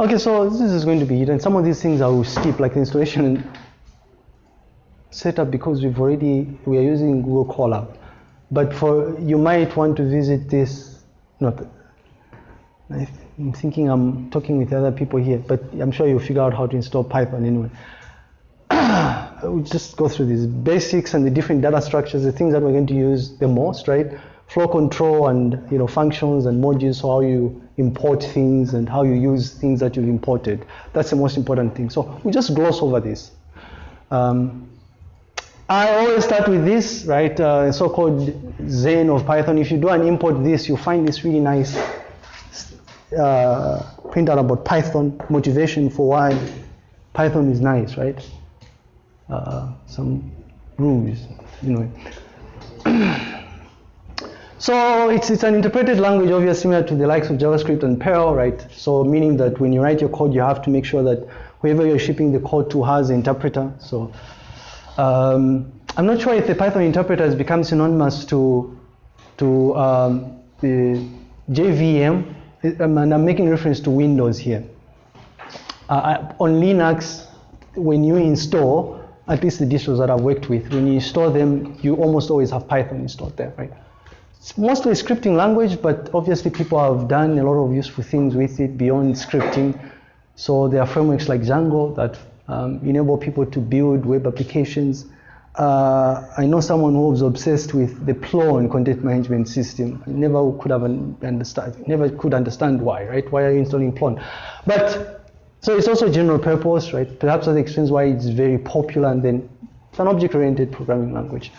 Okay, so this is going to be it. And Some of these things I will skip, like the installation and setup, because we've already we are using Google Colab. But for you might want to visit this. Not, I'm thinking I'm talking with other people here, but I'm sure you'll figure out how to install Python anyway. we'll just go through these basics and the different data structures, the things that we're going to use the most, right? Flow control and you know functions and modules, so how you import things and how you use things that you've imported. That's the most important thing. So we just gloss over this. Um, I always start with this, right? Uh, so-called Zen of Python. If you do an import this, you find this really nice uh, printout about Python, motivation for why Python is nice, right? Uh, some rules, you know. so it's, it's an interpreted language, obviously similar to the likes of JavaScript and Perl, right? So meaning that when you write your code, you have to make sure that whoever you're shipping the code to has an interpreter. So um, I'm not sure if the Python interpreter has become synonymous to to um, the JVM, um, and I'm making reference to Windows here. Uh, on Linux, when you install, at least the distros that I've worked with, when you install them, you almost always have Python installed there, right? It's mostly scripting language, but obviously people have done a lot of useful things with it beyond scripting. So there are frameworks like Django that um, enable people to build web applications. Uh, I know someone who was obsessed with the Plone content management system. I never could have understand, never could understand why, right? Why are you installing Plone? But so it's also general purpose, right? Perhaps that explains why it's very popular and then it's an object-oriented programming language.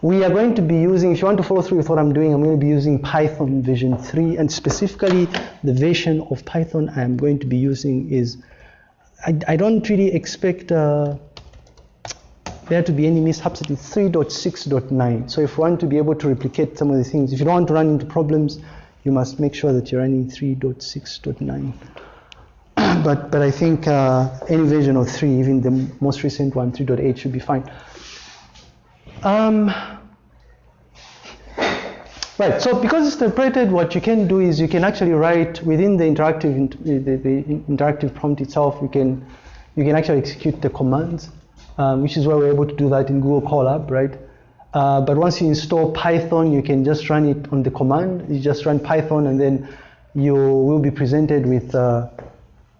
We are going to be using, if you want to follow through with what I'm doing, I'm going to be using Python version 3 and specifically the version of Python I'm going to be using is, I, I don't really expect uh, there to be any mishaps. It is 3.6.9. So if you want to be able to replicate some of the things, if you don't want to run into problems, you must make sure that you're running 3.6.9. but but I think uh, any version of 3, even the most recent one, 3.8, should be fine. Um, right, so because it's interpreted, what you can do is you can actually write within the interactive the, the interactive prompt itself. You can you can actually execute the commands, um, which is why we're able to do that in Google Colab, right? Uh, but once you install Python, you can just run it on the command. You just run Python, and then you will be presented with uh,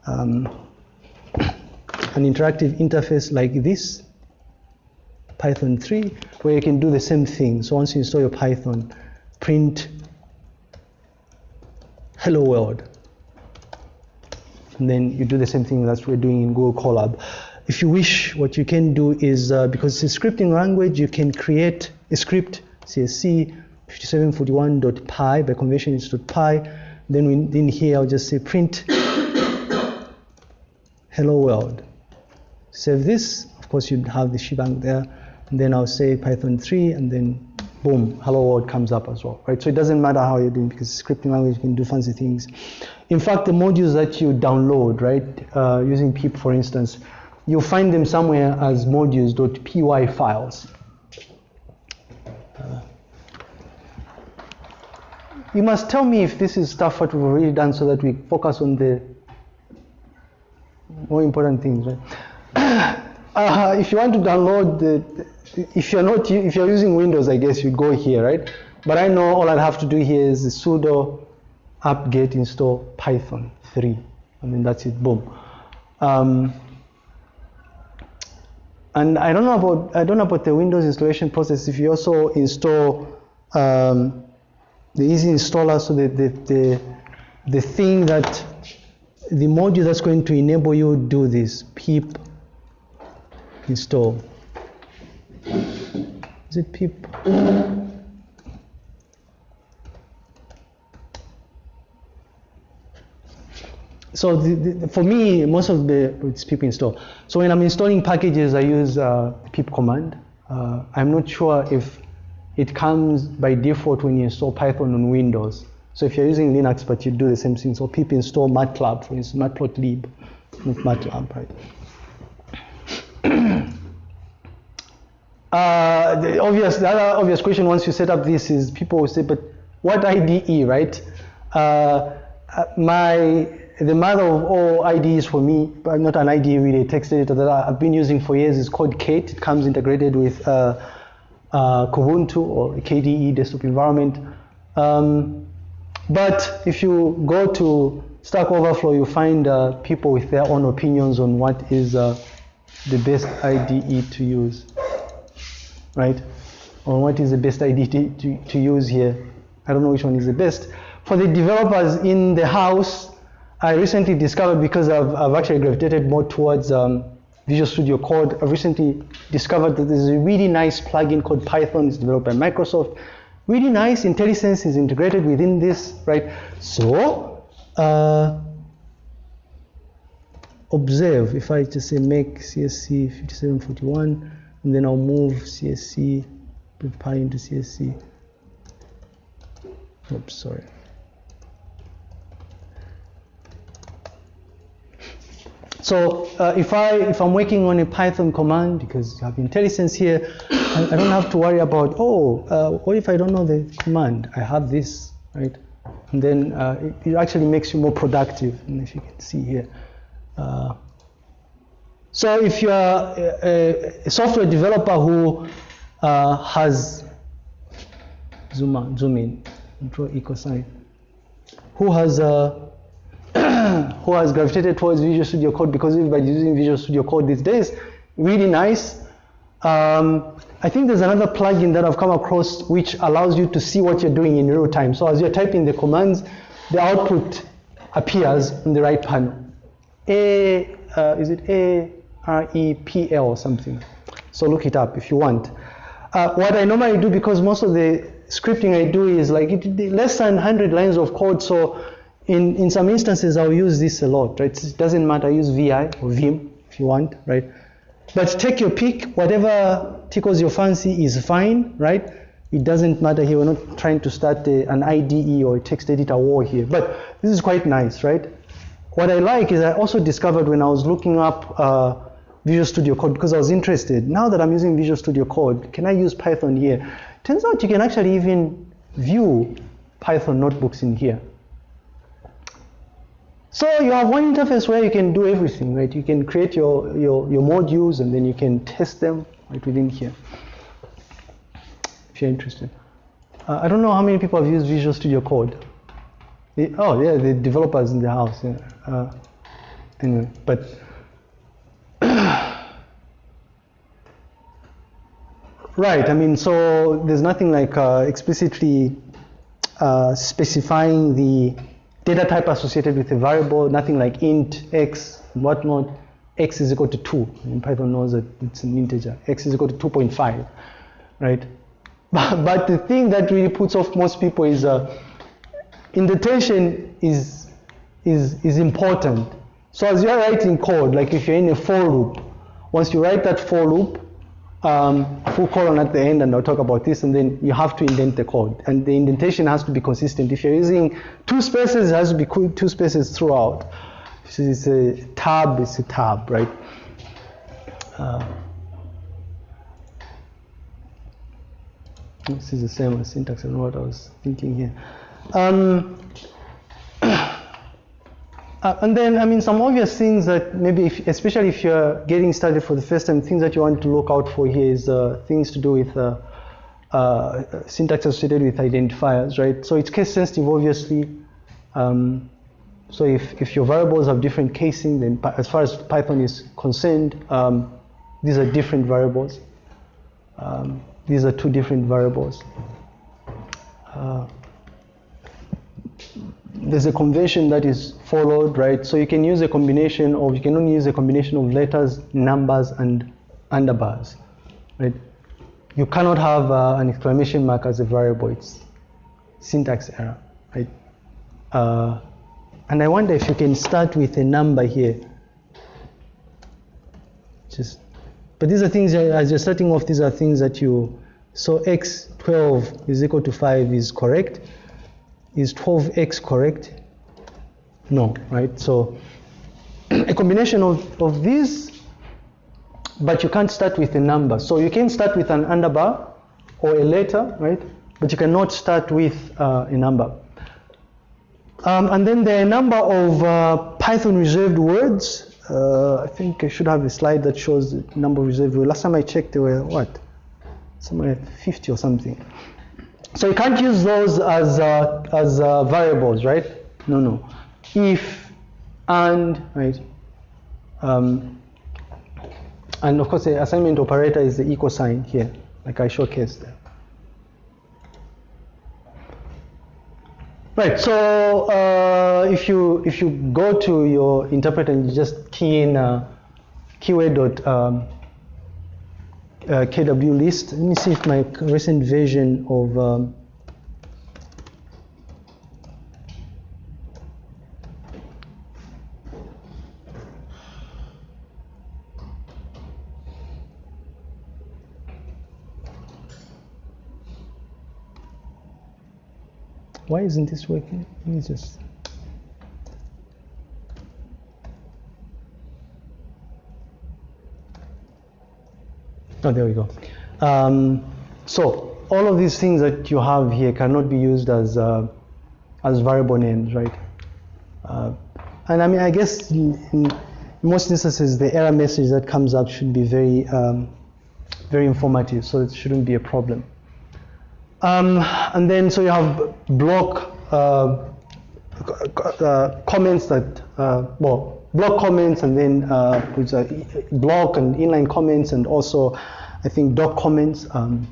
um, an interactive interface like this, Python 3, where you can do the same thing. So once you install your Python, print hello world. And then you do the same thing that we're doing in Google Colab. If you wish, what you can do is, uh, because it's a scripting language, you can create a script, CSC 5741.py, by convention it's .py. Then in here, I'll just say print hello world. Save this, of course you'd have the shebang there, and then I'll say Python 3, and then boom, hello world comes up as well, right? So it doesn't matter how you're doing because scripting language can do fancy things. In fact, the modules that you download, right, uh, using pip for instance, you'll find them somewhere as modules.py files. Uh, you must tell me if this is stuff that we've already done so that we focus on the more important things, right? Uh, if you want to download the, if you're not, if you're using Windows, I guess you go here, right? But I know all I'll have to do here is sudo apt-get install python 3. I mean, that's it, boom. Um, and I don't know about, I don't know about the Windows installation process. If you also install um, the easy installer, so the, the, the, the thing that the module that's going to enable you do this pip install it pip so the, the, for me most of the it's pip install so when i'm installing packages i use uh, pip command. Uh, i'm not sure if it comes by default when you install python on windows. So if you're using Linux, but you do the same thing, so pip install matplotlib, for instance, matplotlib, not matlab, right? uh, the obvious, the other obvious question once you set up this is people will say, but what IDE, right? Uh, uh, my the mother of all IDEs for me, but not an IDE really, a text editor that I've been using for years is called Kate. It comes integrated with uh, uh, Kubuntu or KDE desktop environment. Um, but if you go to Stack Overflow, you find people with their own opinions on what is the best IDE to use, right? Or what is the best IDE to, to, to use here. I don't know which one is the best. For the developers in the house, I recently discovered because I've, I've actually gravitated more towards um, Visual Studio Code. I've recently discovered that there's a really nice plugin called Python. It's developed by Microsoft. Really nice. IntelliSense is integrated within this, right? So, uh, observe. If I just say make CSC 5741, and then I'll move CSC, pi into CSC. Oops, sorry. So uh, if I if I'm working on a Python command because you have IntelliSense here, I, I don't have to worry about oh uh, what if I don't know the command? I have this right, and then uh, it, it actually makes you more productive. And if you can see here. So if you are a, a software developer who uh, has zoom zoom in, draw equal sign, who has uh, who has gravitated towards Visual Studio Code because everybody's using Visual Studio Code these days. Really nice. Um, I think there's another plugin that I've come across which allows you to see what you're doing in real time. So as you're typing the commands, the output appears in the right panel. A, uh, is it A R E P L or something? So look it up if you want. Uh, what I normally do because most of the scripting I do is like it, less than 100 lines of code. So in, in some instances, I'll use this a lot, right? It doesn't matter, use VI or Vim if you want, right? But take your pick, whatever tickles your fancy is fine, right? It doesn't matter here, we're not trying to start a, an IDE or a text editor war here, but this is quite nice, right? What I like is I also discovered when I was looking up uh, Visual Studio Code because I was interested. Now that I'm using Visual Studio Code, can I use Python here? Turns out you can actually even view Python notebooks in here. So you have one interface where you can do everything, right? You can create your, your, your modules and then you can test them right within here, if you're interested. Uh, I don't know how many people have used Visual Studio Code. The, oh, yeah, the developers in the house. Yeah. Uh, anyway, but right. I mean, so there's nothing like uh, explicitly uh, specifying the data type associated with a variable, nothing like int, x, whatnot. x is equal to 2. And Python knows that it's an integer. x is equal to 2.5, right? But, but the thing that really puts off most people is uh, indentation is, is, is important. So as you're writing code, like if you're in a for loop, once you write that for loop, um, full colon at the end, and I'll talk about this, and then you have to indent the code. And the indentation has to be consistent. If you're using two spaces, it has to be two spaces throughout. If it's a tab, it's a tab, right? Uh, this is the same as syntax, and what I was thinking here. Um, Uh, and then, I mean, some obvious things that maybe, if, especially if you're getting started for the first time, things that you want to look out for here is uh, things to do with uh, uh syntax associated with identifiers, right? So it's case sensitive, obviously. Um, so if, if your variables have different casing, then as far as Python is concerned, um, these are different variables. Um, these are two different variables. Uh, there's a convention that is followed, right? So you can use a combination of, you can only use a combination of letters, numbers, and underbars, right? You cannot have uh, an exclamation mark as a variable. It's syntax error, right? Uh, and I wonder if you can start with a number here. Just, but these are things, as you're starting off, these are things that you, so x12 is equal to 5 is correct is 12x correct? No, right? So a combination of, of these, but you can't start with a number. So you can start with an underbar or a letter, right? But you cannot start with uh, a number. Um, and then there are a number of uh, Python reserved words. Uh, I think I should have a slide that shows the number of reserved words. Last time I checked, there were what? Somewhere 50 or something. So you can't use those as, uh, as uh, variables, right? No, no. If, and, right? Um, and of course, the assignment operator is the equal sign here, like I showcased there. Right. So uh, if you if you go to your interpreter and you just key in uh, keyword dot um, uh, kw list, let me see if my recent version of um, Why isn't this working? Let me just. Oh, there we go. Um, so all of these things that you have here cannot be used as uh, as variable names, right? Uh, and I mean, I guess in most instances, the error message that comes up should be very um, very informative, so it shouldn't be a problem. Um, and then so you have block uh, uh, comments that, uh, well, block comments and then uh, block and inline comments and also I think doc comments. Um,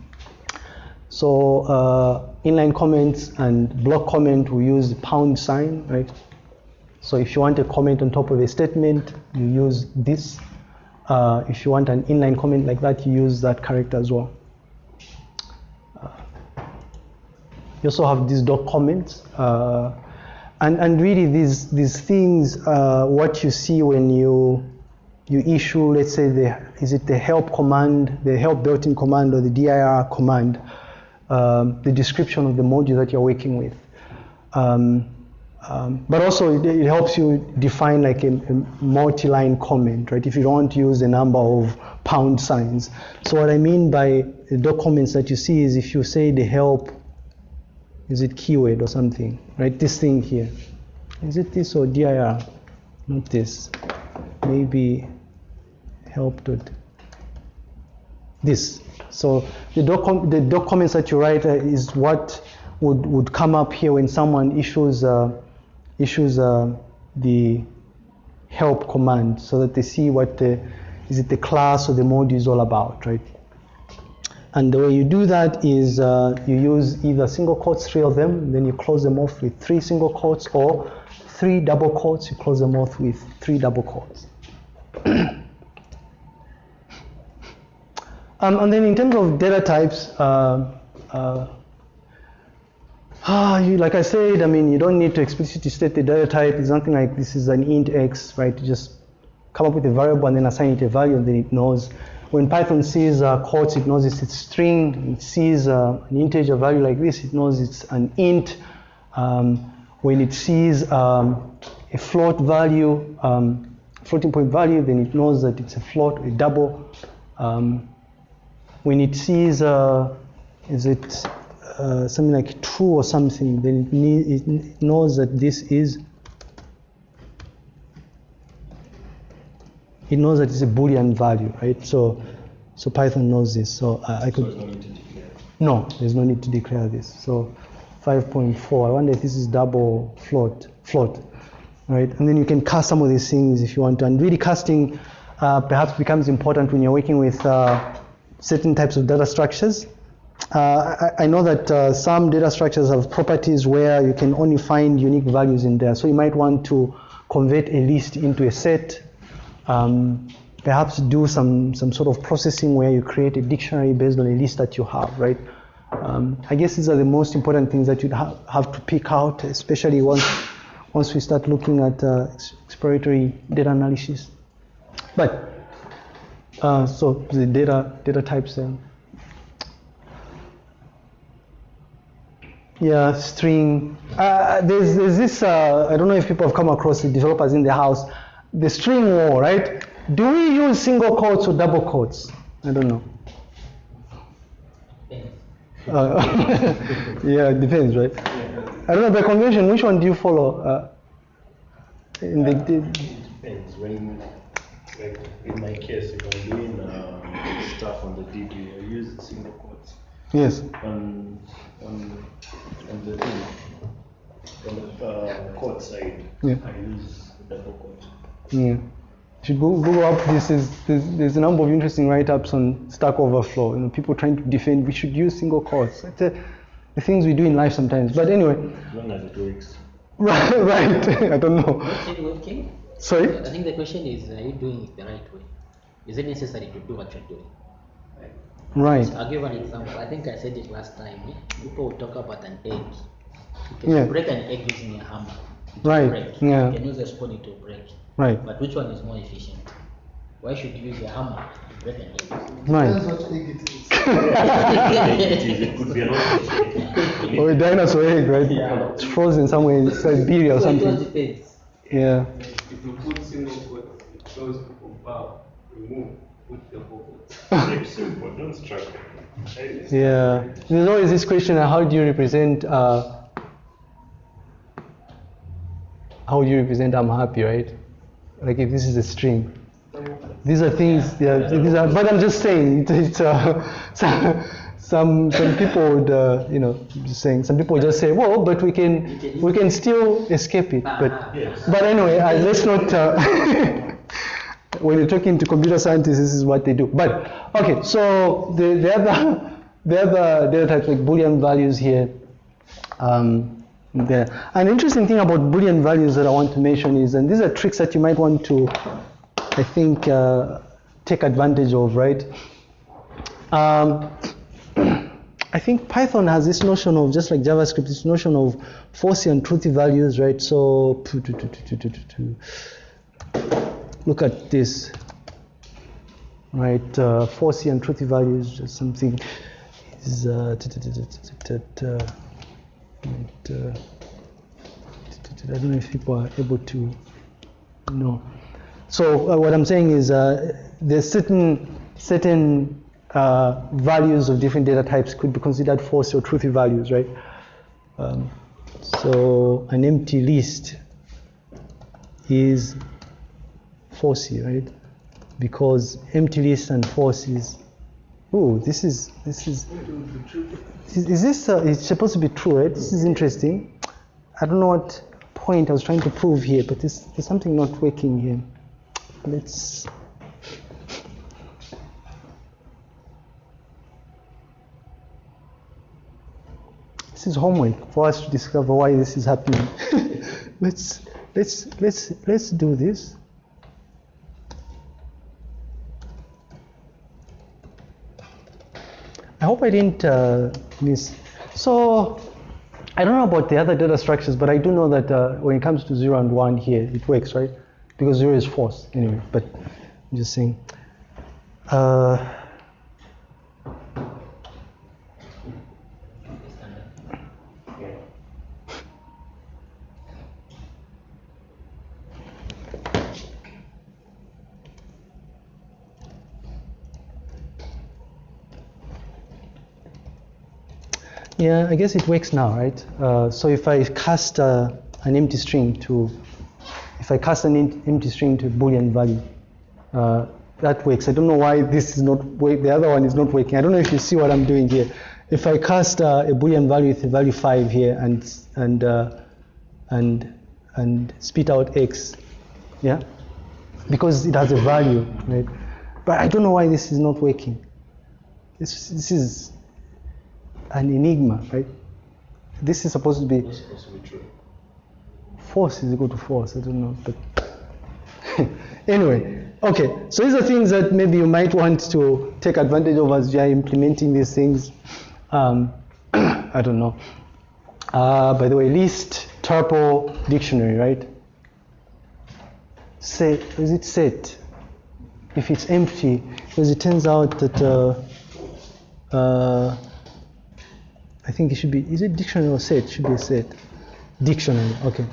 so uh, inline comments and block comment we use pound sign, right? So if you want a comment on top of a statement, you use this. Uh, if you want an inline comment like that, you use that character as well. You also have these doc comments. Uh, and, and really these, these things, uh, what you see when you, you issue, let's say, the, is it the help command, the help built-in command or the dir command, um, the description of the module that you're working with. Um, um, but also it, it, helps you define like a, a multi-line comment, right? If you don't use a number of pound signs. So what I mean by the doc comments that you see is if you say the help is it keyword or something? Right, this thing here. Is it this or dir? Not this. Maybe help dot this. So the, doc the documents that you write uh, is what would, would come up here when someone issues uh, issues uh, the help command so that they see what the is it the class or the module is all about, right? And the way you do that is uh, you use either single quotes, three of them, then you close them off with three single quotes, or three double quotes, you close them off with three double quotes. um, and then in terms of data types, uh, uh, ah, you, like I said, I mean, you don't need to explicitly state the data type. It's something like this is an int x, right? You just come up with a variable and then assign it a value, and then it knows when Python sees uh, quotes, it knows it's a string. It sees uh, an integer value like this, it knows it's an int. Um, when it sees um, a float value, um, floating point value, then it knows that it's a float, a double. Um, when it sees, uh, is it uh, something like true or something, then it, it knows that this is it knows that it's a Boolean value, right? So, so Python knows this. So I, I could. So no, there's no need to declare this. So 5.4. I wonder if this is double float, float, right? And then you can cast some of these things if you want to. And really casting uh, perhaps becomes important when you're working with uh, certain types of data structures. Uh, I, I, know that uh, some data structures have properties where you can only find unique values in there. So you might want to convert a list into a set um, perhaps do some, some sort of processing where you create a dictionary based on a list that you have, right? Um, I guess these are the most important things that you'd ha have to pick out, especially once, once we start looking at uh, exploratory data analysis. But, uh, so the data, data types then. Yeah, string. Uh, there's, there's this, uh, I don't know if people have come across the developers in the house the string war, right? Do we use single quotes or double quotes? I don't know. Uh, yeah, it depends, right? I don't know by convention. Which one do you follow? Uh, in the, the Depends. When, like in my case, if I'm doing uh, stuff on the DB, I use single quotes. yes. On on on the thing, on the uh, quote side, Yeah. I use double quote. Yeah. You should go, Google up this is there's, there's a number of interesting write-ups on Stack Overflow. You know, people trying to defend we should use single quotes. It's the, the things we do in life sometimes. But anyway, As long as it works. right, right. I don't know. What's it working? Sorry. I think the question is, are you doing it the right way? Is it necessary to do what you're doing? Right. I'll give an example. I think I said it last time. eh? People will talk about an egg. You can Yeah. break an egg using a hammer. Right, Break. yeah. You can use a spoon to will break. Right. But which one is more efficient? Why should you use a hammer to break an egg? Right. it is. It could be an option. Or a dinosaur egg, right? Yeah. It's frozen somewhere in Siberia or So it all something. Yeah. If you put single quotes, it shows people bow, remove, put the quotes. Very simple. Don't struggle. Yeah. There's always this question: How do you represent? Uh, how do you represent "I'm happy"? Right? Like if this is a string. These are things. Yeah. These are. But I'm just saying. It, it's uh, some some some people would uh, you know just saying. Some people just say, well, but we can we can still escape it. But Yes. but anyway, uh, let's not. Uh, when you're talking to computer scientists, this is what they do. But okay, so the, the other the other data types like Boolean values here. Um, there. An interesting thing about Boolean values that I want to mention is, and these are tricks that you might want to, I think, uh, take advantage of, right? Um, I think Python has this notion of just like JavaScript, this notion of falsy and truthy values, right? So look at this, right? Uh, falsy and truthy values, something is uh, and, uh, I don't know if people are able to know. So uh, what I'm saying is uh, there's certain certain uh, values of different data types could be considered false or truthy values, right? Um, so an empty list is falsy, right? Because empty list and false is. Oh, this is this is. Is, is this uh, it's supposed to be true, right? This is interesting. I don't know what point I was trying to prove here, but this, there's something not working here. Let's. This is homework for us to discover why this is happening. let's let's let's let's do this. Hope I didn't uh, miss. So I don't know about the other data structures, but I do know that uh, when it comes to zero and one here, it works, right? Because zero is false anyway. But I'm just saying. Uh, Yeah, I guess it works now, right? Uh, so if I cast uh, an empty string to, if I cast an em- empty string to Boolean value, uh, that works. I don't know why this is not work. The other one is not working. I don't know if you see what I'm doing here. If I cast uh, a Boolean value with a value five here and and uh, and and spit out x, yeah, because it has a value, right? But I don't know why this is not working. This this is an enigma, right? This is supposed to be supposed to be true. force is equal to force. I don't know, but anyway, okay. So these are things that maybe you might want to take advantage of as you are implementing these things. Um, I don't know. Uh, by the way, list, tuple, dictionary, right? Set, is it set? If it's empty, because it turns out that uh, uh, I think it should be, is it dictionary or set? It should be a set. Dictionary, okay.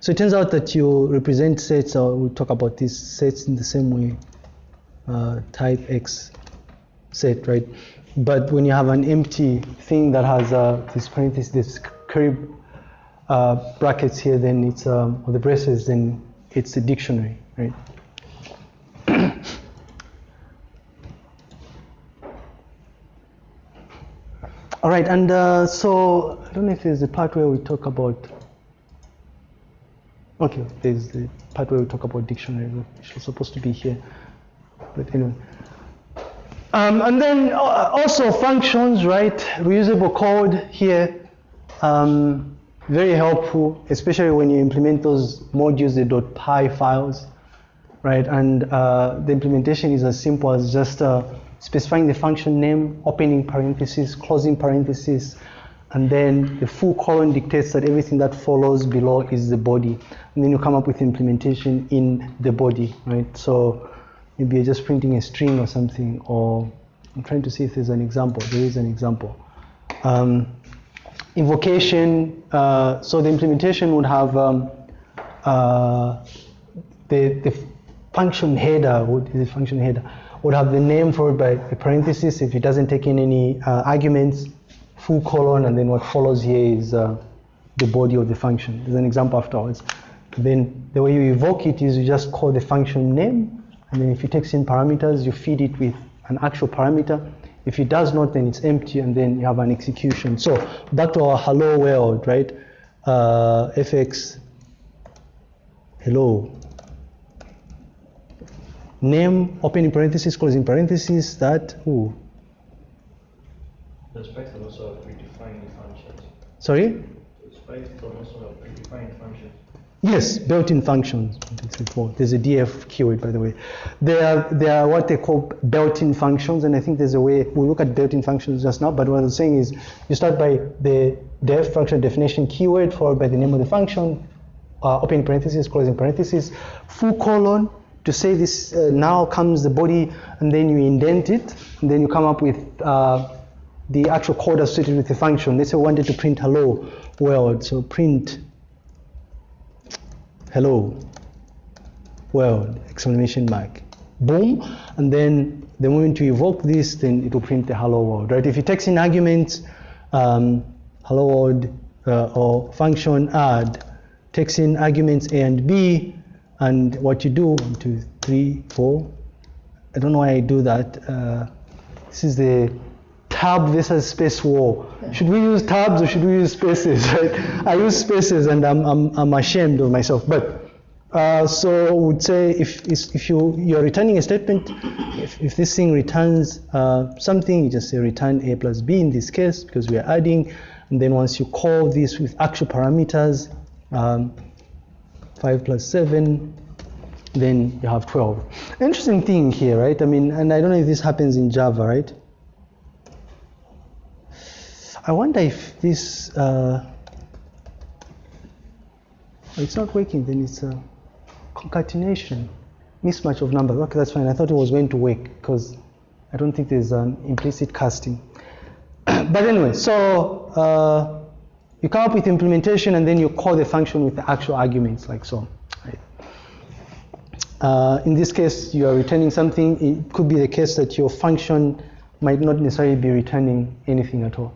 So it turns out that you represent sets, or we'll talk about these sets in the same way, uh, type X set, right? But when you have an empty thing that has uh, this parenthesis, this curly, uh, brackets here, then it's um, or the braces, then it's a dictionary, right? All right, and uh, so I don't know if there's a part where we talk about. Okay, there's the part where we talk about dictionary, which was supposed to be here. But anyway. Um, and then uh, also functions, right? Reusable code here. Um, very helpful, especially when you implement those modules, the .py files, right? And uh, the implementation is as simple as just uh, specifying the function name, opening parenthesis, closing parenthesis, and then the full colon dictates that everything that follows below is the body. And then you come up with implementation in the body, right? So maybe you're just printing a string or something, or I'm trying to see if there's an example. There is an example. Um, invocation, uh, so the implementation would have um, uh, the, the function header, what is the function header, would have the name followed by a parenthesis if it doesn't take in any uh, arguments, full colon, and then what follows here is uh, the body of the function. There's an example afterwards. Then the way you evoke it is you just call the function name, and then if it takes in parameters, you feed it with an actual parameter. If it does not, then it's empty, and then you have an execution. So back to our hello world, right? Uh, fx hello name opening parenthesis closing parenthesis that who? Does Python also have predefined functions? sorry Does Python also have predefined functions? Yes, built-in functions. There's a def keyword, by the way. There are, there are what they call built-in functions, and I think there's a way, we'll look at built-in functions just now, but what I'm saying is you start by the def function definition keyword followed by the name of the function, uh, opening parenthesis, closing parenthesis, full colon to say this, uh, now comes the body, and then you indent it, and then you come up with uh, the actual code associated with the function. Let's say we wanted to print hello world, so print hello world exclamation mark. Boom. And then the moment you evoke this then it will print the hello world right? If it takes in arguments um, hello world uh, or function add takes in arguments a and b and what you do one two three four i don't know why i do that uh, this is the tab versus space war. Should we use tabs or should we use spaces, right? I use spaces and I'm, I'm, I'm ashamed of myself. But uh, so I would say if, if you, you're returning a statement, if, if this thing returns uh, something, you just say return a plus b in this case because we are adding. And then once you call this with actual parameters, um, 5 plus 7, then you have 12. Interesting thing here, right? I mean, and I don't know if this happens in Java, right? I wonder if this, uh, it's not working, then it's a concatenation, mismatch of numbers. Okay, that's fine. I thought it was going to work because I don't think there's an implicit casting. but anyway, so uh, you come up with implementation and then you call the function with the actual arguments like so. Uh, in this case, you are returning something. It could be the case that your function might not necessarily be returning anything at all.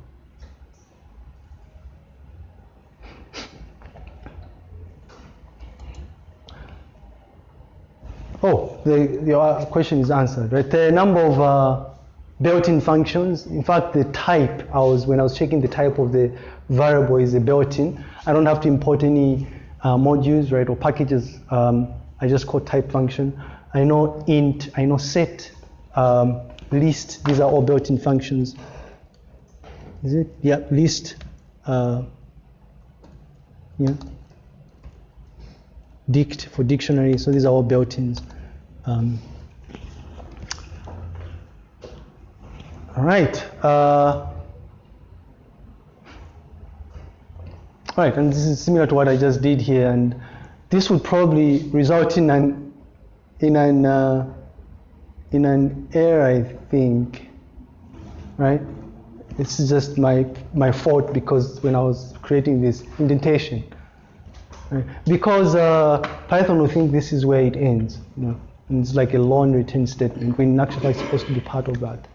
Oh, the, your question is answered, right? The number of uh, built-in functions. In fact, the type, I was, when I was checking the type of the variable is a built-in. I don't have to import any uh, modules, right, or packages. Um, I just call type function. I know int, I know set, um, list, these are all built-in functions. Is it? Yeah, list. Uh, yeah. Dict for dictionary, so these are all built-ins. Um, all right. Uh, right, and this is similar to what I just did here, and this would probably result in an in an uh, in an error, I think. Right? This is just my my fault because when I was creating this indentation, right? because uh, Python will think this is where it ends. You know? And it's like a long return statement when actually it's supposed to be part of that.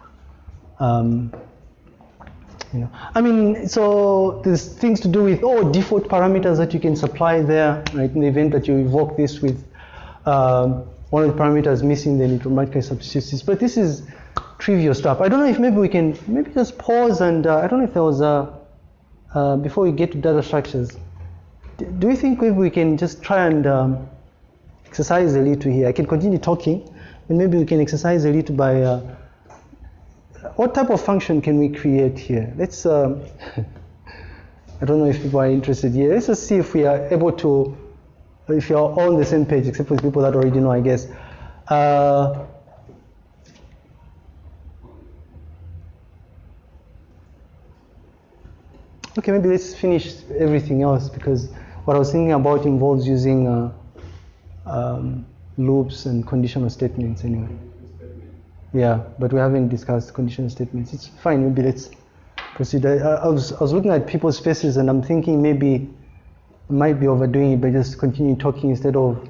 Um, You know, I mean, so there's things to do with oh default parameters that you can supply there, right? In the event that you evoke this with um, one of the parameters missing, then it automatically substitutes this. But this is trivial stuff. I don't know if maybe we can maybe just pause and uh, I don't know if there was a uh, before we get to data structures. Do you think maybe we can just try and um, exercise a little here? I can continue talking, and maybe we can exercise a little by. Uh, what type of function can we create here? Let's. Um, I don't know if people are interested here. Let's just see if we are able to. If you're on the same page, except for the people that already know, I guess. Uh, okay, maybe let's finish everything else because what I was thinking about involves using uh, um, loops and conditional statements anyway. Yeah, but we haven't discussed conditional statements. It's fine. Maybe let's proceed. I, I, was, I was looking at people's faces and I'm thinking maybe I might be overdoing it by just continue talking instead of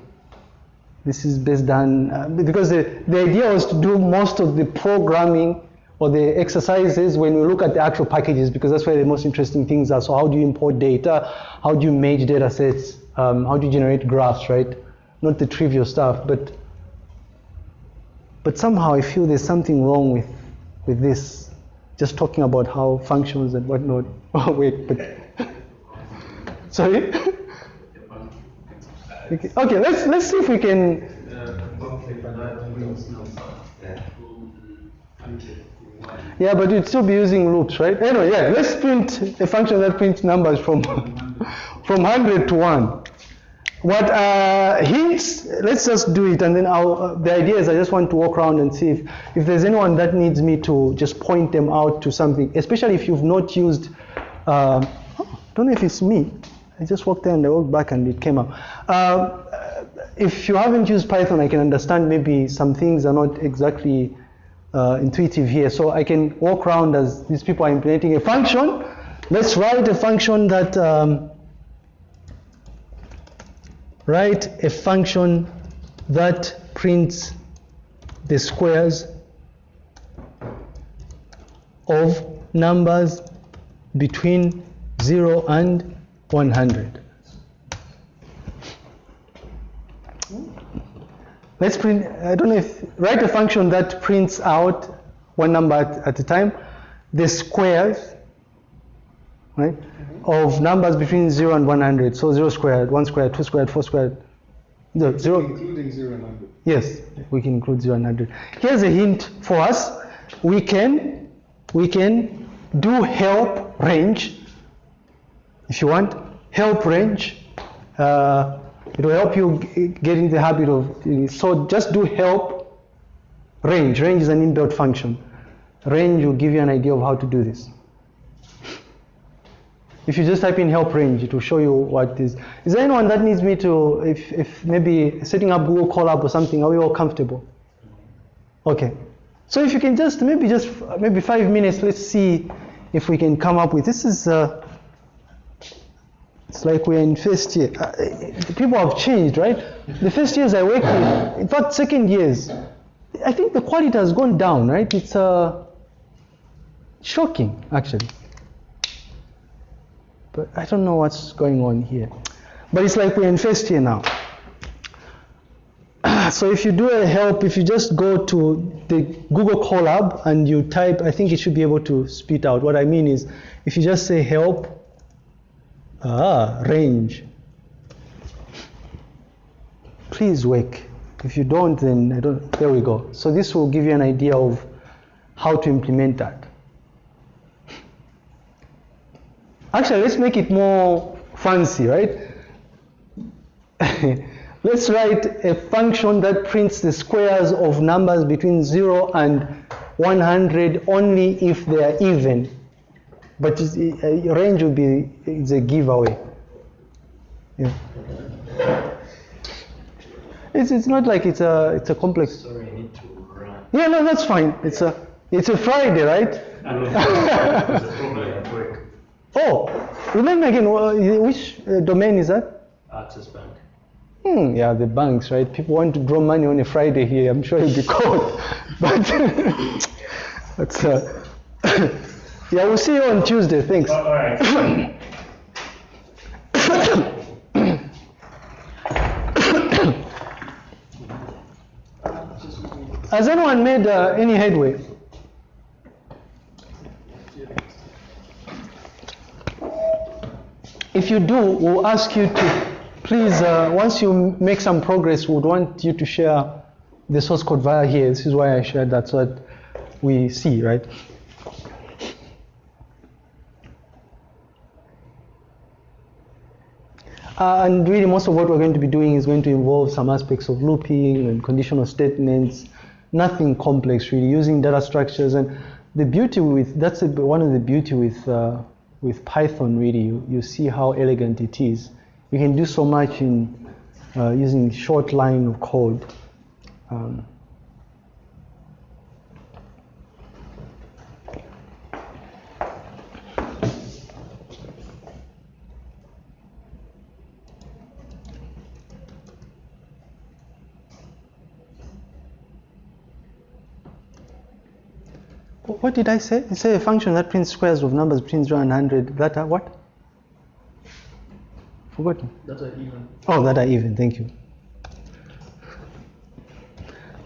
this is best done uh, because the, the idea was to do most of the programming or the exercises when we look at the actual packages because that's where the most interesting things are. So how do you import data? How do you merge data sets? Um, how do you generate graphs, right? Not the trivial stuff, but but somehow I feel there's something wrong with with this. Just talking about how functions and whatnot. Oh wait, but sorry. okay, okay, let's let's see if we can. Yeah, but you'd still be using loops, right? Anyway, yeah, let's print a function that prints numbers from from 100 to 1. What uh, hints, let's just do it, and then I'll, uh, the idea is I just want to walk around and see if, if there's anyone that needs me to just point them out to something, especially if you've not used, uh, don't know if it's me, I just walked there and I walked back and it came up. Uh, if you haven't used Python, I can understand maybe some things are not exactly uh, intuitive here. So I can walk around as these people are implementing a function. Let's write a function that, um, write a function that prints the squares of numbers between 0 and 100. Let's print, I don't know if, write a function that prints out one number at, at a time, the squares, right, of numbers between 0 and 100. So 0 squared, 1 squared, 2 squared, 4 squared. No, 0. Including 0 and 100. Yes, we can include 0 and 100. Here's a hint for us. We can, we can do help range, if you want, help range. Uh, it will help you get in the habit of, so just do help range. Range is an inbuilt function. Range will give you an idea of how to do this. If you just type in help range, it will show you what is. Is there anyone that needs me to, if, if maybe setting up Google Colab or something, are we all comfortable? Okay. So if you can just, maybe just, maybe five minutes, let's see if we can come up with, this is, uh, it's like we're in first year. Uh, people have changed, right? The first years I worked with, in fact, second years, I think the quality has gone down, right? It's uh, shocking, actually. But I don't know what's going on here. But it's like we're in first year now. so if you do a help, if you just go to the Google Colab and you type, I think it should be able to spit out. What I mean is, if you just say help, ah, range, please wake. If you don't, then I don't, there we go. So this will give you an idea of how to implement that. Actually, let's make it more fancy, right? let's write a function that prints the squares of numbers between 0 and 100 only if they are even. But a uh, range will be a giveaway. Yeah. It's, it's not like it's a it's a complex. Sorry, I need to run. Yeah, no, that's fine. It's a it's a Friday, right? I don't know. There's a problem at work. Oh, remind me again. Which uh, domain is that? Access Bank. Hmm, yeah, the banks, right? People want to draw money on a Friday here. I'm sure you'll be caught. But that's uh, Yeah, we'll see you on Tuesday. Thanks. All right. Has anyone made uh, any headway? If you do, we'll ask you to please, uh, once you make some progress, we would want you to share the source code via here. This is why I shared that so that we see, right? Uh, and really, most of what we're going to be doing is going to involve some aspects of looping and conditional statements. Nothing complex, really, using data structures. And the beauty with that's a, one of the beauty with uh, with Python. Really, you, you see how elegant it is. You can do so much in uh, using short line of code. Um, What did I say? I say a function that prints squares of numbers between 0 and 100. That are what? Forgotten. That's an even. Oh, that are even. Thank you.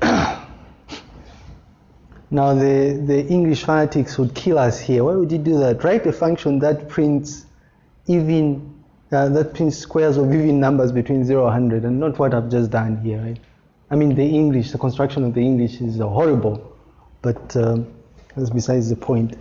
now, the, the English fanatics would kill us here. Why would you do that? Write a function that prints even, uh, that prints squares of even numbers between 0 and 100, and not what I've just done here, right? I mean, the English, the construction of the English is uh, horrible, but um, that's besides the point.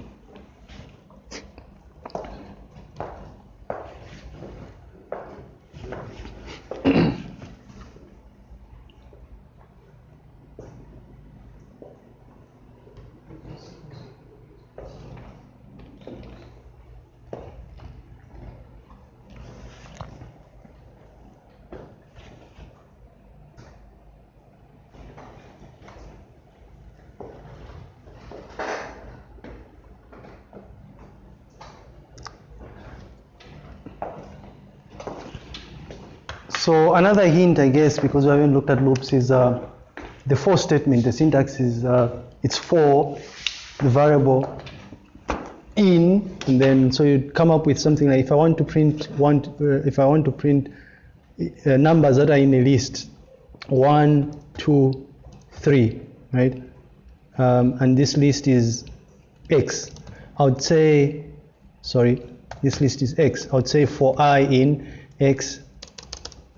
So another hint, I guess, because we haven't looked at loops, is uh, the for statement. The syntax is uh, it's for the variable in, and then so you come up with something like if I want to print one, uh, if I want to print uh, numbers that are in a list, one, two, three, right? Um, and this list is x. I would say, sorry, this list is x. I would say for i in x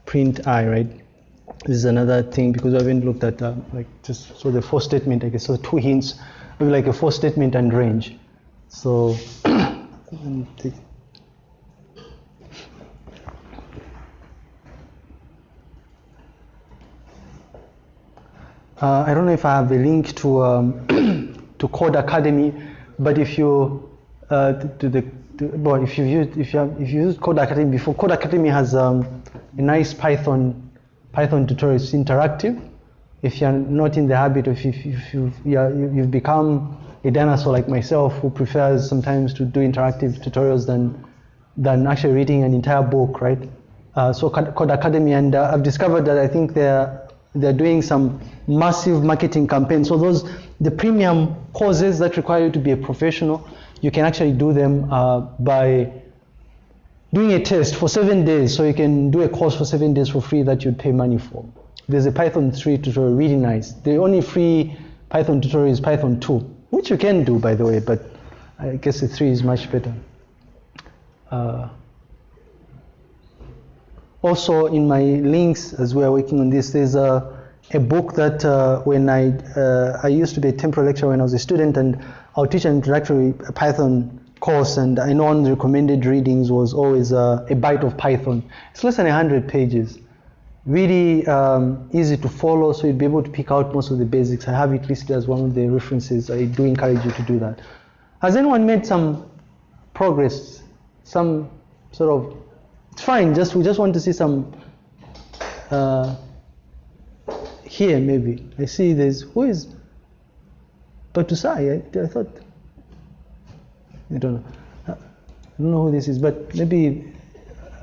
print i, right? This is another thing because I haven't looked at uh, like just so the for statement, I guess. So two hints, maybe like a for statement and range. So Uh, I don't know if I have a link to um, to Codecademy, but if you uh, to, to the to, well, if you've used if you have, if you used Codecademy before, Codecademy has um, a nice Python Python tutorial. It's interactive. If you're not in the habit of if, if you've, you've become a dinosaur like myself who prefers sometimes to do interactive tutorials than than actually reading an entire book, right? Uh, so Code Codecademy, and uh, I've discovered that I think they're they're doing some massive marketing campaigns. So those the premium courses that require you to be a professional, you can actually do them uh, by doing a test for seven days. So you can do a course for seven days for free that you'd pay money for. There's a Python 3 tutorial, really nice. The only free Python tutorial is Python 2, which you can do by the way, but I guess the 3 is much better. Uh, also in my links as we are working on this there's a, a book that uh, when I uh, I used to be a temporary lecturer when I was a student and I would teach an introductory Python course and I know one of the recommended readings was always uh, a Byte of Python. It's less than 100 pages. Really um, easy to follow so you'd be able to pick out most of the basics. I have it listed as one of the references. I do encourage you to do that. Has anyone made some progress? Some sort of it's fine. Just we just want to see some uh, here maybe. I see there's who is Batusai. I, I thought I don't know. I don't know who this is, but maybe uh,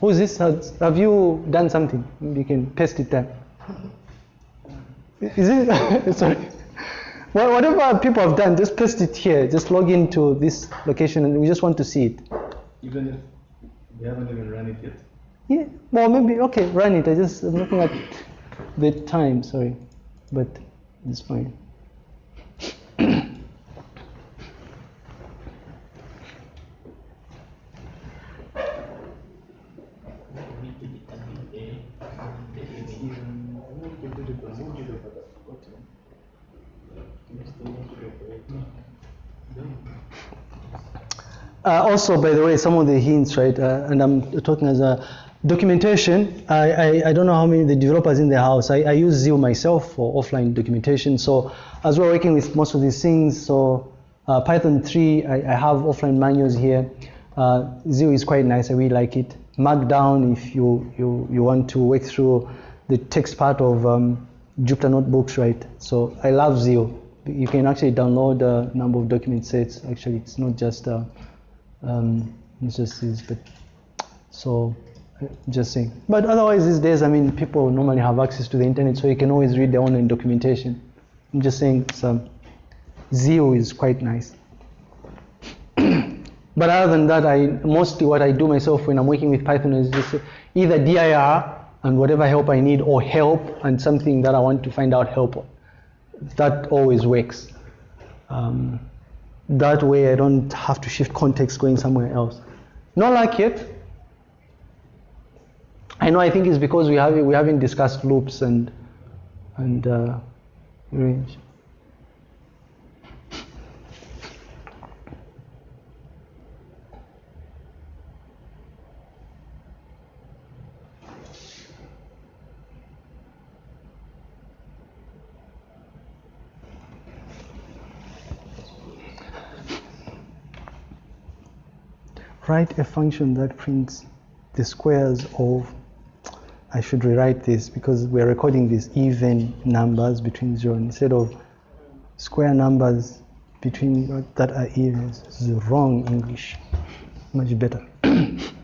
who is this? Has, have you done something? You can paste it there. Is it? Sorry. Wha- Whatever people have done, just paste it here. Just log into this location and we just want to see it. Even if we haven't even run it yet. Yeah, well, maybe, okay, run it. I just, I'm looking at the time, sorry. But it's fine. We need to determine the, the image. Uh, also, by the way, some of the hints, right? Uh, and I'm talking as a documentation. I, I, I don't know how many the developers in the house. I, I use Zeal myself for offline documentation. So as we're working with most of these things, so uh, Python 3, I, I have offline manuals here. Uh, Zeal is quite nice. I really like it. Markdown, if you, you, you want to work through the text part of um, Jupyter notebooks, right? So I love Zeal. You can actually download a number of document sets. Actually, it's not just uh, um, it's just this, but so uh, just saying. But otherwise, these days, I mean, people normally have access to the internet, so you can always read their online documentation. I'm just saying, some Zeal is quite nice. but other than that, I mostly what I do myself when I'm working with Python is just either dir and whatever help I need, or help and something that I want to find out help on. That always works. Um, that way I don't have to shift context going somewhere else. Not like it. I know I think it's because we have we haven't discussed loops and and uh, range. Write a function that prints the squares of I should rewrite this because we're recording these even numbers between zero instead of square numbers between that are even. Is wrong English. Much better.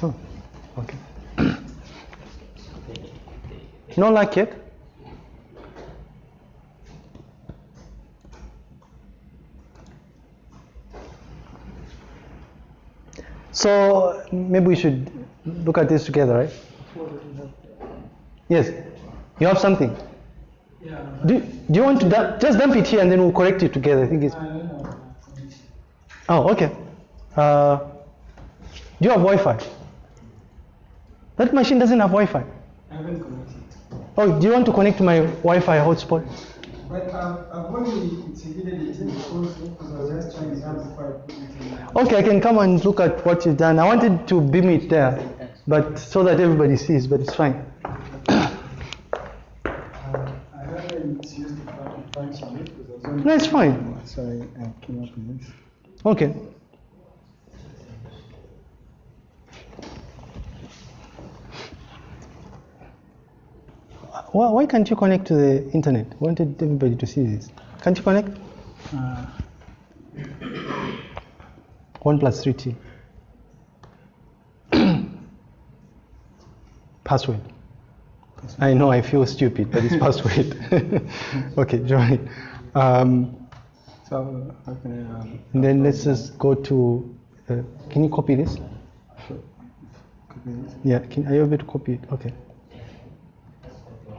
Oh, okay. Not like it? So maybe we should look at this together, right? Yes. You have something? Yeah. Do, do you want to dump, just dump it here and then we'll correct it together? I think it's. Oh, okay. Uh, do you have Wi-Fi? That machine doesn't have Wi-Fi. I haven't connected. Oh, do you want to connect to my Wi-Fi hotspot? But um, I've, I've only integrated in because, because I was just trying to before I put it in. Okay, I can come and look at what you've done. I wanted to beam it there, but so that everybody sees, but it's fine. Um, I haven't used the fun- function yet because I was only. No, it's fine. So I, I came up with this. Okay. Why, why can't you connect to the internet? I wanted everybody to see this. Can't you connect? Uh, 1 plus 3t. password. I know I feel stupid, but it's password. okay, join. Um, so how can I? Um, and then let's just go to. Uh, can you copy this? copy this? Yeah, can, are you able to copy it? Okay.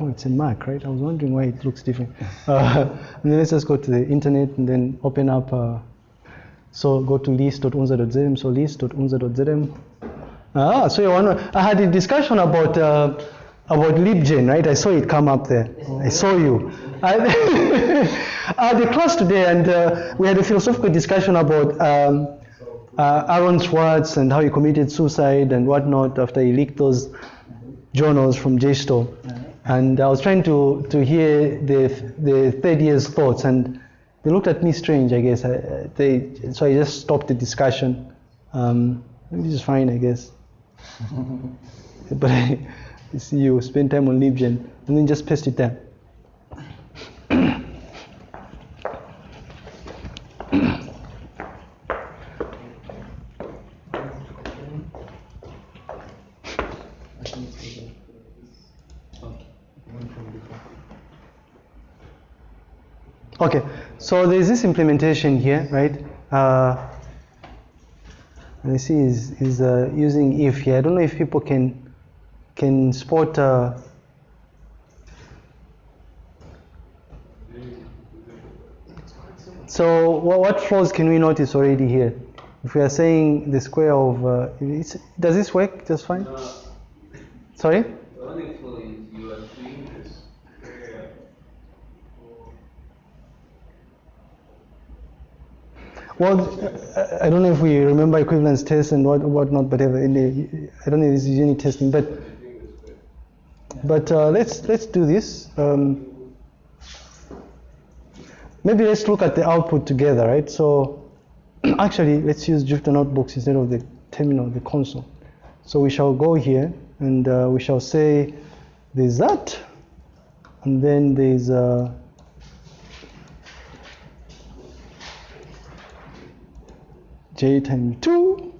Oh, it's a Mac, right? I was wondering why it looks different. Uh, and then let's just go to the internet and then open up. Uh, so go to list.unza.zm. So list.unza.zm. Ah, so you want I had a discussion about uh, about libgen, right? I saw it come up there. I saw you. I, had a class today, and uh, we had a philosophical discussion about um, uh, Aaron Swartz and how he committed suicide and whatnot after he leaked those journals from JSTOR. And I was trying to, to hear the, the third year's thoughts, and they looked at me strange, I guess. I, they, so I just stopped the discussion, um, which is fine, I guess. but I see you spend time on Libgen and then just paste it there. Okay, so there's this implementation here, right? Uh, see is is uh, using if here. I don't know if people can can spot. Uh, so what, what flaws can we notice already here? If we are saying the square of, uh, it's, does this work just fine? Uh, Sorry? the only flaw is you are doing this square or Well, I- don't know if we remember equivalence tests and what whatnot, but in the, I don't know if this is unit testing, but but uh, let's let's do this. Um, maybe let's look at the output together, right? So actually, let's use Jupyter notebooks instead of the terminal, the console. So we shall go here and uh, we shall say there's that, and then there's uh, j times 2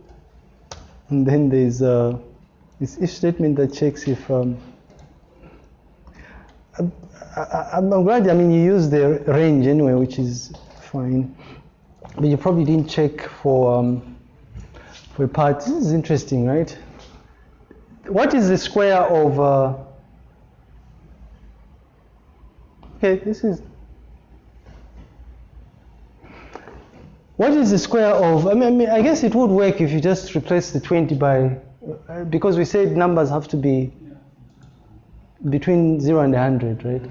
and then there's uh, this if statement that checks if um, I, I'm glad I mean you use the range anyway which is fine. But you probably didn't check for um, for a part this is interesting right? What is the square of uh, okay this is What is the square of? I mean, I mean, I guess it would work if you just replace the 20 by, uh, because we said numbers have to be between 0 and 100, right?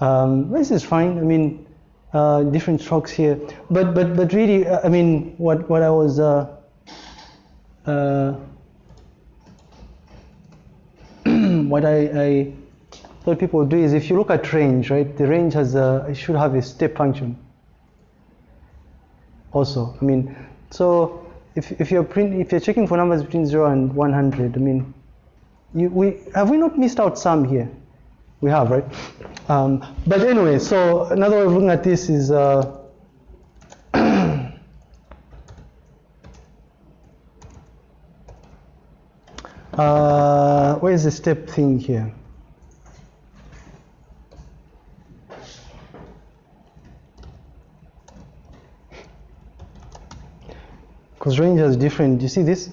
Um, this is fine. I mean, uh, different strokes here, but but but really, uh, I mean, what what I was. Uh, uh, what I, I thought people would do is if you look at range, right? The range has a, should have a step function also. I mean, so if, if you're print, if you're checking for numbers between 0 and 100, I mean, you, we have we not missed out some here? We have, right? Um, but anyway, so another way of looking at this is uh, uh, where is the step thing here? Because range has different, you see this?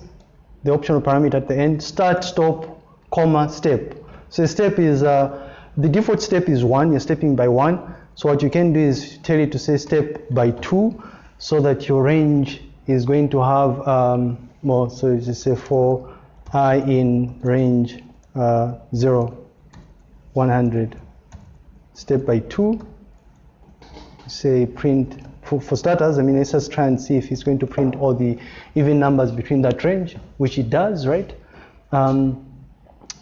The optional parameter at the end, start, stop, comma, step. So step is, uh, the default step is one, you're stepping by one. So what you can do is tell it to say step by two so that your range is going to have, um, more, so you just say for i in range uh, 0, 100. Step by two, say print for, for starters, I mean, let's just try and see if it's going to print all the even numbers between that range, which it does, right? Um,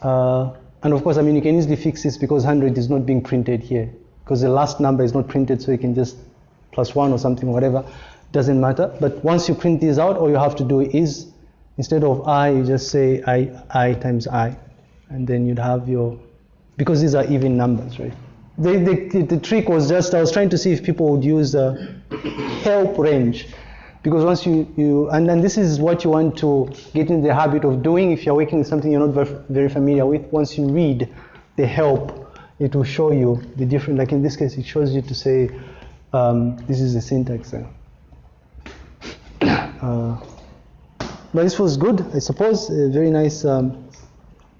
uh, and of course, I mean, you can easily fix this because 100 is not being printed here, because the last number is not printed, so you can just plus one or something, whatever, doesn't matter. But once you print these out, all you have to do is, instead of i, you just say i, i times i, and then you'd have your, because these are even numbers, right? The, the, the trick was just, I was trying to see if people would use the help range. Because once you, you and, and this is what you want to get in the habit of doing if you're working with something you're not very, very familiar with. Once you read the help, it will show you the different, like in this case, it shows you to say, um, this is the syntax. Uh, but this was good, I suppose, a very nice um,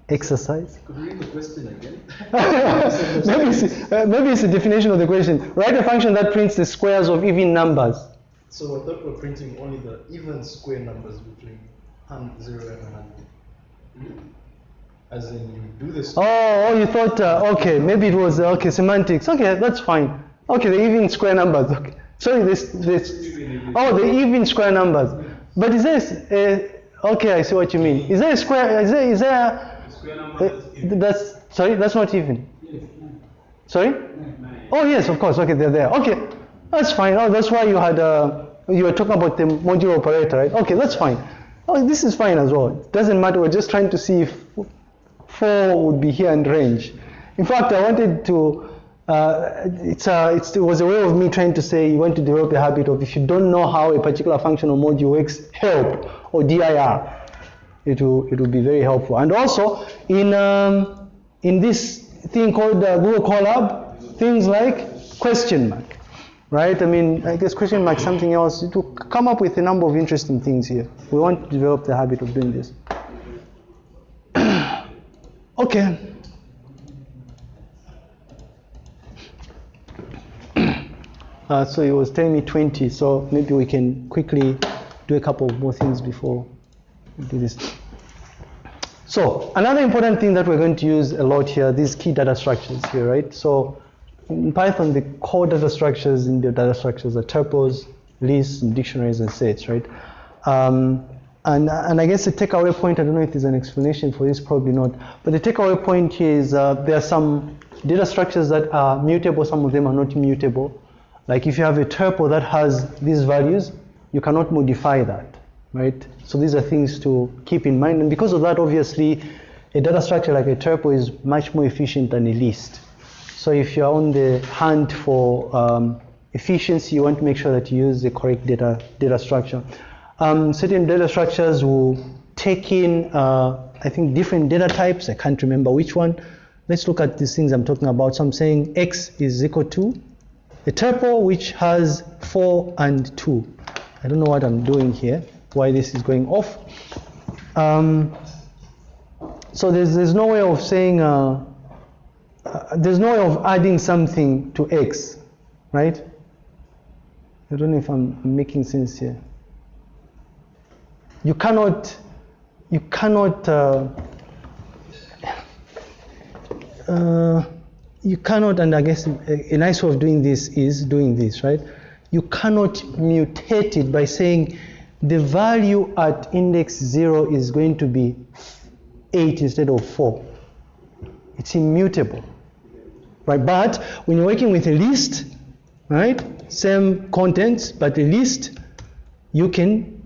exercise. Could you read the question again? maybe, it's, uh, maybe it's the definition of the question. Write a function that prints the squares of even numbers. So I thought we're printing only the even square numbers between hun- 0 and 100. As in, you do this. Oh, oh you thought, uh, okay, maybe it was, uh, okay, semantics. Okay, that's fine. Okay, the even square numbers. Okay. Sorry, this, this. Oh, the even square numbers. But is there, uh, okay, I see what you mean. Is there a square, is there, is there, Square uh, number is that's, sorry, that's not even. Sorry? Oh, yes, of course. Okay, they're there. Okay, that's fine. Oh, that's why you had, uh, you were talking about the modular operator, right? Okay, that's fine. Oh, this is fine as well. Doesn't matter. We're just trying to see if four would be here and range. In fact, I wanted to. Uh, it's a, it's, it was a way of me trying to say you want to develop a habit of if you don't know how a particular function or module works, help or dir. It will it will be very helpful. And also in um, in this thing called uh, Google Colab, things like question mark. right? I mean, I guess question mark something else. It will come up with a number of interesting things here. We want to develop the habit of doing this. okay. Uh, so it was telling me 20, so maybe we can quickly do a couple more things before do this. So another important thing that we're going to use a lot here, these key data structures here, right? So in Python, the core data structures in the data structures are tuples, lists, and dictionaries, and sets, right? Um, and, and I guess the takeaway point, I don't know if there's an explanation for this, probably not, but the takeaway point here is uh, there are some data structures that are mutable, some of them are not mutable. Like if you have a tuple that has these values, you cannot modify that, right? So these are things to keep in mind. And because of that, obviously, a data structure like a tuple is much more efficient than a list. So if you're on the hunt for um, efficiency, you want to make sure that you use the correct data, data structure. Um, certain data structures will take in, uh, I think, different data types. I can't remember which one. Let's look at these things I'm talking about. So I'm saying x is equal to a tuple which has 4 and 2. I don't know what I'm doing here, why this is going off. Um, so there's, there's no way of saying, uh, uh, there's no way of adding something to x, right? I don't know if I'm making sense here. You cannot, you cannot, uh, uh, you cannot, and I guess a, a nice way of doing this is doing this, right? You cannot mutate it by saying the value at index 0 is going to be 8 instead of 4. It's immutable, right? But when you're working with a list, right, same contents, but a list, you can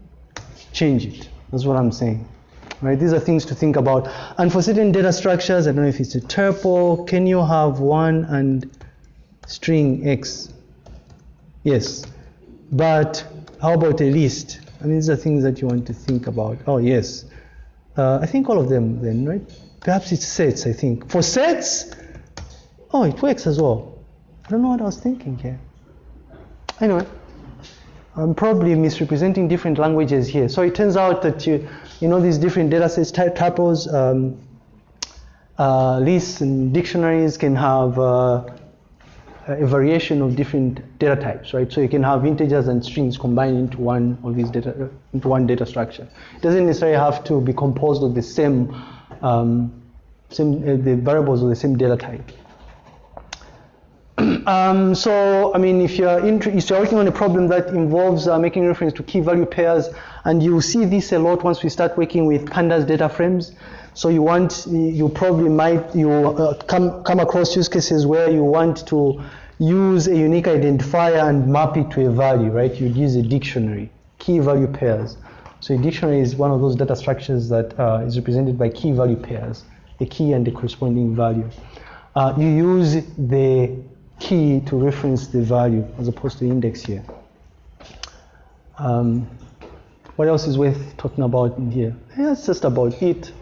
change it. That's what I'm saying. Right? These are things to think about. And for certain data structures, I don't know if it's a tuple, can you have one and string x? Yes. But how about a list? I mean, these are things that you want to think about. Oh, yes. Uh, I think all of them then, right? Perhaps it's sets, I think. For sets, oh, it works as well. I don't know what I was thinking here. Anyway, I'm probably misrepresenting different languages here. So it turns out that you, you know, these different data sets, tuples, um, uh, lists, and dictionaries can have uh, a variation of different data types, right? So you can have integers and strings combined into one of these data, into one data structure. It doesn't necessarily have to be composed of the same, um, same uh, the variables of the same data type. Um, so, I mean, if you're, if you're working on a problem that involves uh, making reference to key value pairs, and you see this a lot once we start working with pandas data frames. So you want, you probably might, you uh, come, come across use cases where you want to use a unique identifier and map it to a value, right? You'd use a dictionary, key value pairs. So a dictionary is one of those data structures that uh, is represented by key value pairs, a key and the corresponding value. Uh, you use the key to reference the value as opposed to index here. Um, what else is worth talking about in here? Yeah, that's just about it.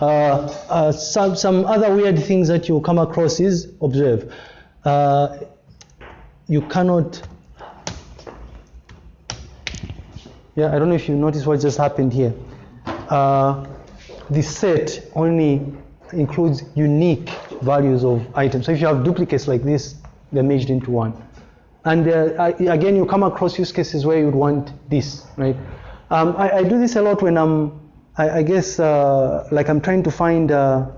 Uh, uh, some, some other weird things that you come across is observe. Uh, you cannot, yeah, I don't know if you notice what just happened here. Uh, the set only includes unique values of items. So if you have duplicates like this, they're merged into one. And uh, again, you come across use cases where you'd want this, right? Um, I, I, do this a lot when I'm, I, I guess, uh, like I'm trying to find, uh,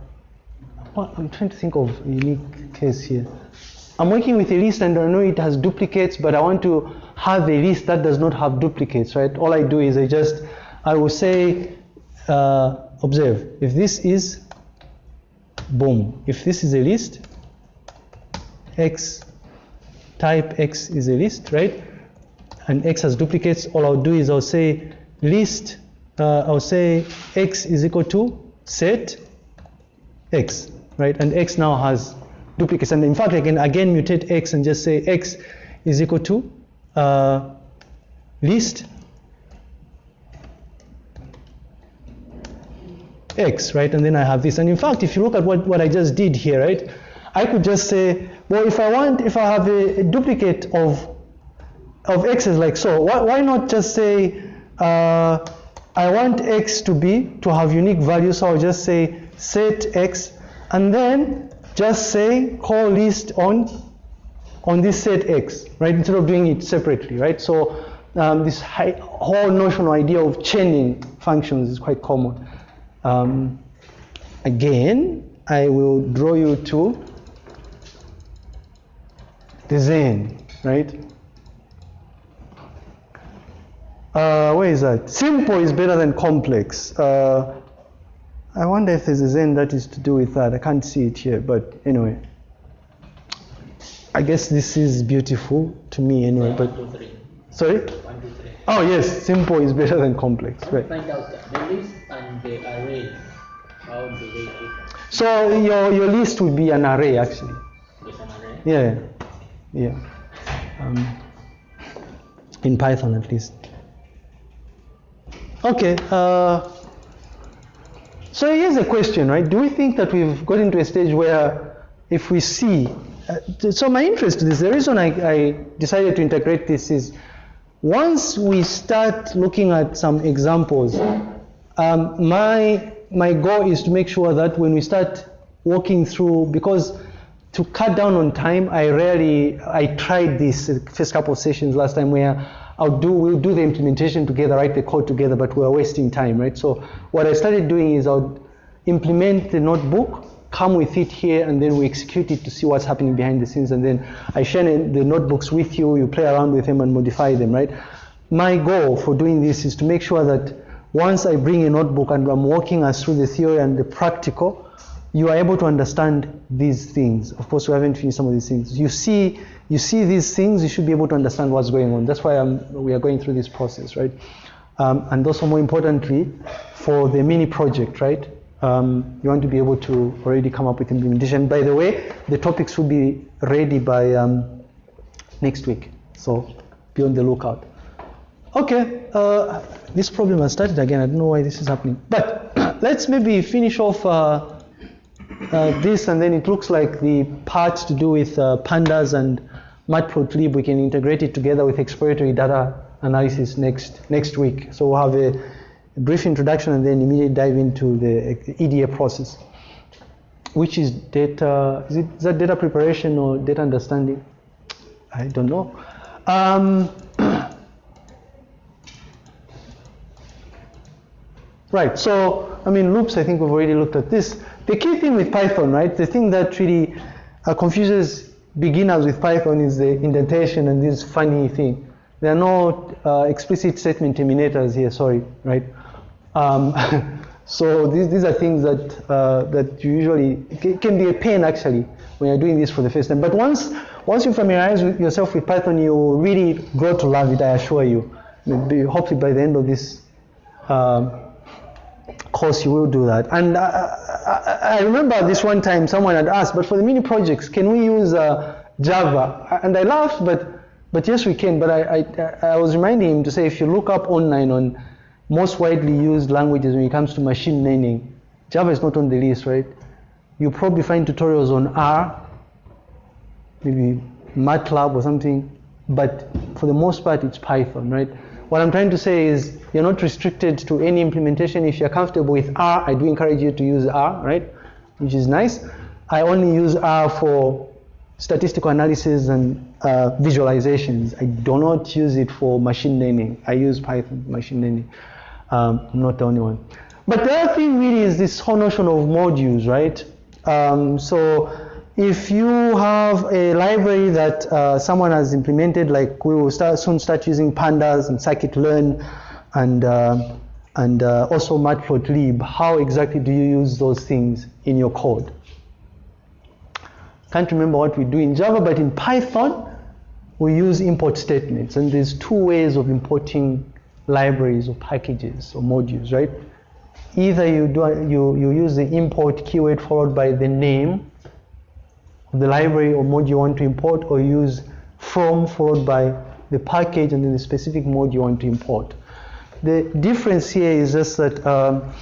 I'm trying to think of a unique case here. I'm working with a list and I know it has duplicates, but I want to have a list that does not have duplicates, right? All I do is I just, I will say, uh, observe, if this is, boom, if this is a list, x type x is a list, right? And x has duplicates, all I'll do is I'll say list, uh, I'll say x is equal to set x, right? And x now has duplicates. And in fact, I can again mutate x and just say x is equal to uh, list x, right? And then I have this. And in fact, if you look at what, what I just did here, right? I could just say, well, if I want, if I have a, a duplicate of of x is like so. Why, why not just say, uh, I want x to be, to have unique values, so I'll just say set x, and then just say call list on, on this set x, right, instead of doing it separately, right? So um, this high, whole notional idea of chaining functions is quite common. Um, again, I will draw you to the Zen, right? Uh, where is that? Simple is better than complex. Uh, I wonder if there's a Zen that is to do with that. I can't see it here, but anyway. I guess this is beautiful to me anyway, but One, two, three. sorry? One, two, three. Oh yes, simple is better than complex, right? Find out the list and the array. How do they differ? So your, your list would be an array actually. There's an array. Yeah, yeah. Um, in Python at least. Okay. Uh, so here's a question, right? Do we think that we've got into a stage where if we see, uh, so my interest is the reason I, I decided to integrate this is once we start looking at some examples, um, my my goal is to make sure that when we start walking through, because to cut down on time, I rarely I tried this first couple of sessions last time where I'll do we'll do the implementation together, write the code together, but we're wasting time, right? So what I started doing is I'll implement the notebook, come with it here, and then we execute it to see what's happening behind the scenes, and then I share the notebooks with you. You play around with them and modify them, right? My goal for doing this is to make sure that once I bring a notebook and I'm walking us through the theory and the practical, you are able to understand these things. Of course, we haven't finished some of these things. You see, you see these things, you should be able to understand what's going on. That's why I'm, we are going through this process, right? Um, and also, more importantly, for the mini project, right? Um, you want to be able to already come up with implementation. By the way, the topics will be ready by um, next week, so be on the lookout. Okay, uh, this problem has started again. I don't know why this is happening. But let's maybe finish off uh, uh, this, and then it looks like the part to do with uh, pandas and matplotlib. We can integrate it together with exploratory data analysis next next week. So we'll have a, a brief introduction and then immediately dive into the EDA process, which is data. Is, it, is that data preparation or data understanding? I don't know. Um, Right, so, I mean, loops, I think we've already looked at this. The key thing with Python, right, the thing that really uh, confuses beginners with Python is the indentation and this funny thing. There are no uh, explicit statement terminators here, sorry, right? Um, so these, these are things that, uh, that usually, can be a pain actually when you're doing this for the first time. But once, once you familiarize with yourself with Python, you really grow to love it, I assure you. Maybe, hopefully by the end of this um, course you will do that. And I, I, I, remember this one time someone had asked, but for the mini projects, can we use uh, Java? And I laughed, but but yes, we can. But I, I, I was reminding him to say, if you look up online on most widely used languages when it comes to machine learning, Java is not on the list, right? You probably find tutorials on R, maybe MATLAB or something, but for the most part, it's Python, right? What I'm trying to say is you're not restricted to any implementation. If you're comfortable with R, I do encourage you to use R, right? Which is nice. I only use R for statistical analysis and uh, visualizations. I do not use it for machine learning. I use Python machine learning. Um, I'm not the only one. But the other thing really is this whole notion of modules, right? Um, so if you have a library that uh, someone has implemented, like we will start, soon start using pandas and scikit-learn and, uh, and uh, also matplotlib, how exactly do you use those things in your code? Can't remember what we do in Java, but in Python, we use import statements. And there's two ways of importing libraries or packages or modules, right? Either you, do, you, you use the import keyword followed by the name the library or mode you want to import or use from followed by the package and then the specific mode you want to import. The difference here is just that um,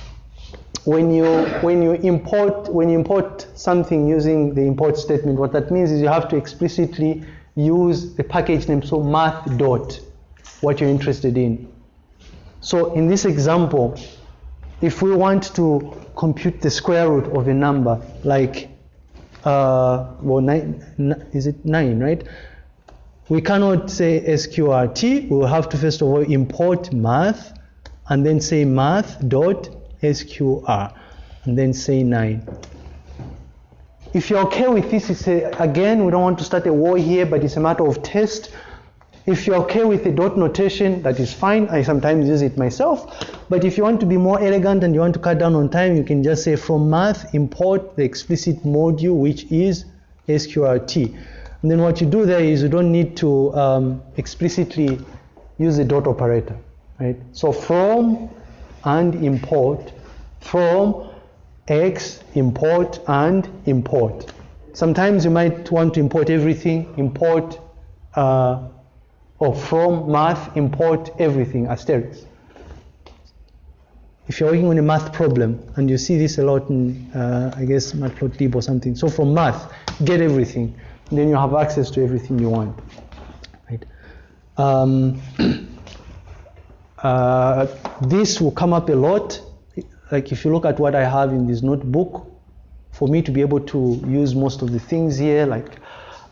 when you when you import when you import something using the import statement, what that means is you have to explicitly use the package name, so math dot, what you're interested in. So in this example, if we want to compute the square root of a number, like, uh, well, nine, is it nine, right? We cannot say sqrt. We will have to first of all import math, and then say math dot and then say nine. If you're okay with this, it's a, again, we don't want to start a war here, but it's a matter of test. If you're okay with the dot notation, that is fine. I sometimes use it myself. But if you want to be more elegant and you want to cut down on time, you can just say from math, import the explicit module, which is sqrt. And then what you do there is you don't need to um, explicitly use the dot operator, right? So from and import, from x import and import. Sometimes you might want to import everything, import uh, or from math import everything asterisk. If you're working on a math problem and you see this a lot in, uh, I guess, Matplotlib or something. So from math, get everything, then you have access to everything you want, right? Um, uh, this will come up a lot. Like if you look at what I have in this notebook, for me to be able to use most of the things here, like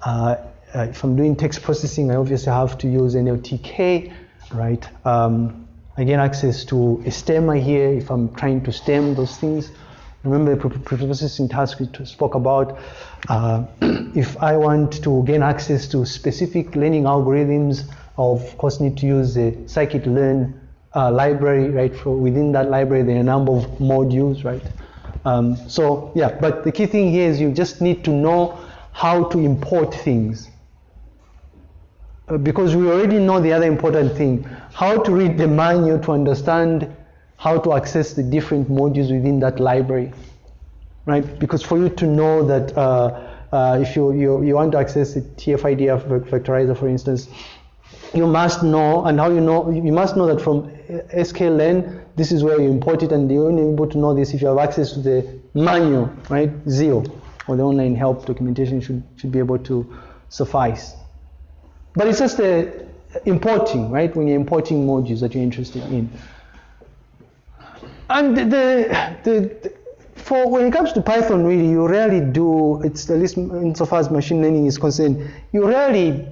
uh, uh, if I'm doing text processing, I obviously have to use NLTK, right? Um, I gain access to a stemmer here if I'm trying to stem those things. Remember the pre- pre-processing task we spoke about. Uh, if I want to gain access to specific learning algorithms, I of course need to use the scikit-learn uh, library, right? For within that library, there are a number of modules, right? Um, so yeah, but the key thing here is you just need to know how to import things. Uh, because we already know the other important thing, how to read the manual to understand how to access the different modules within that library, right? Because for you to know that uh, uh, if you, you, you want to access the TF-IDF vectorizer, for instance, you must know, and how you know, you must know that from sklearn, this is where you import it, and you're only able to know this if you have access to the manual, right? Zeal, or the online help documentation should, should be able to suffice. But it's just the importing, right? When you're importing modules that you're interested in. And the, the, the, for when it comes to Python, really, you rarely do, it's at least insofar as machine learning is concerned, you rarely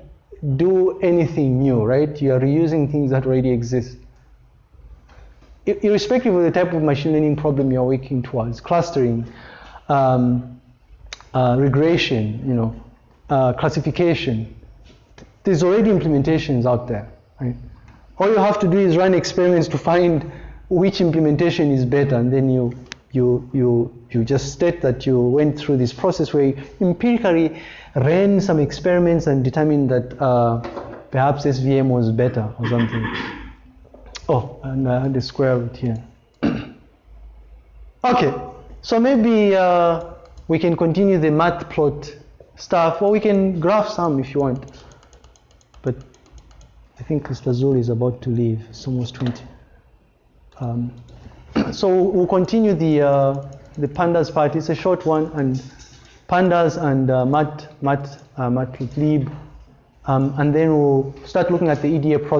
do anything new, right? You are reusing things that already exist. Irrespective of the type of machine learning problem you're working towards, clustering, um, uh, regression, you know, uh, classification, there's already implementations out there, right? All you have to do is run experiments to find which implementation is better, and then you you you you just state that you went through this process where you empirically ran some experiments and determined that uh, perhaps SVM was better or something. Oh, and I had the square root here. okay, so maybe uh, we can continue the matplot stuff, or we can graph some if you want. But I think Mr. Zul is about to leave. It's almost 20. Um, so we'll continue the uh, the pandas part. It's a short one, and pandas and uh, mat mat uh, um, and then we'll start looking at the EDA process.